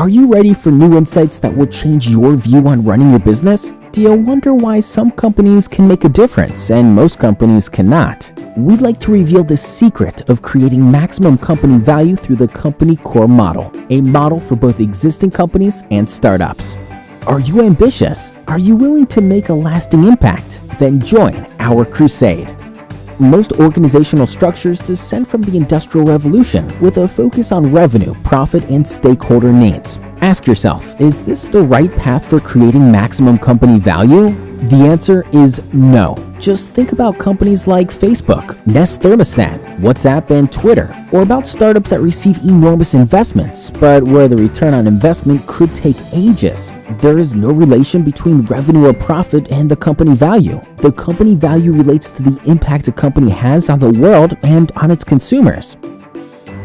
Are you ready for new insights that will change your view on running your business? Do you wonder why some companies can make a difference and most companies cannot? We'd like to reveal the secret of creating maximum company value through the company core model, a model for both existing companies and startups. Are you ambitious? Are you willing to make a lasting impact? Then join our crusade. Most organizational structures descend from the Industrial Revolution with a focus on revenue, profit, and stakeholder needs. Ask yourself, is this the right path for creating maximum company value? The answer is no. Just think about companies like Facebook, Nest Thermostat, WhatsApp, and Twitter, or about startups that receive enormous investments, but where the return on investment could take ages. There is no relation between revenue or profit and the company value. The company value relates to the impact a company has on the world and on its consumers.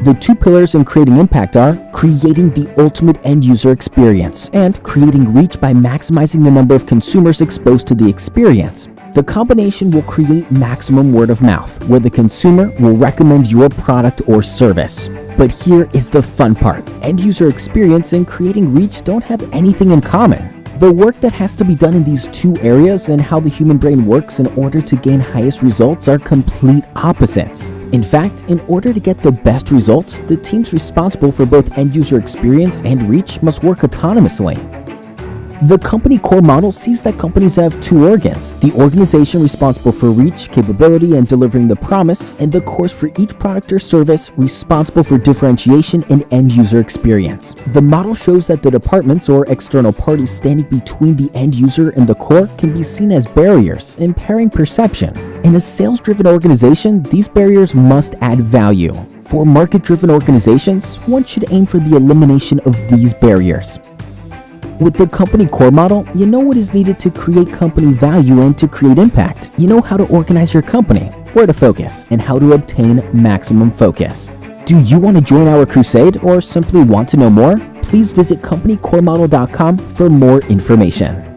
The two pillars in creating impact are creating the ultimate end user experience and creating reach by maximizing the number of consumers exposed to the experience. The combination will create maximum word of mouth, where the consumer will recommend your product or service. But here is the fun part. End user experience and creating reach don't have anything in common. The work that has to be done in these two areas and how the human brain works in order to gain highest results are complete opposites. In fact, in order to get the best results, the teams responsible for both end user experience and reach must work autonomously. The company core model sees that companies have two organs, the organization responsible for reach, capability, and delivering the promise, and the cores for each product or service responsible for differentiation and end user experience. The model shows that the departments or external parties standing between the end user and the core can be seen as barriers, impairing perception. In a sales-driven organization, these barriers must add value. For market-driven organizations, one should aim for the elimination of these barriers. With the company core model, you know what is needed to create company value and to create impact. You know how to organize your company, where to focus, and how to obtain maximum focus. Do you want to join our crusade or simply want to know more? Please visit companycoremodel.com for more information.